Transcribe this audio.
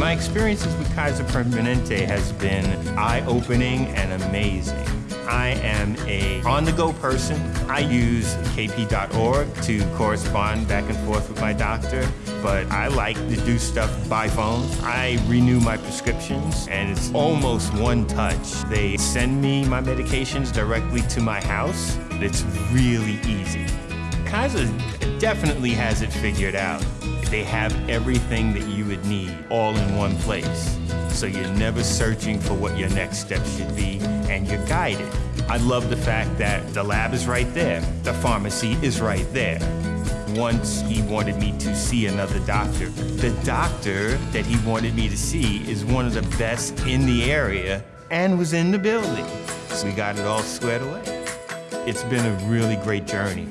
My experiences with Kaiser Permanente has been eye-opening and amazing. I am a on-the-go person. I use kp.org to correspond back and forth with my doctor, but I like to do stuff by phone. I renew my prescriptions, and it's almost one touch. They send me my medications directly to my house. It's really easy. Kaiser definitely has it figured out. They have everything that you would need all in one place. So you're never searching for what your next step should be, and you're guided. I love the fact that the lab is right there, the pharmacy is right there. Once he wanted me to see another doctor. The doctor that he wanted me to see is one of the best in the area and was in the building. So we got it all squared away. It's been a really great journey.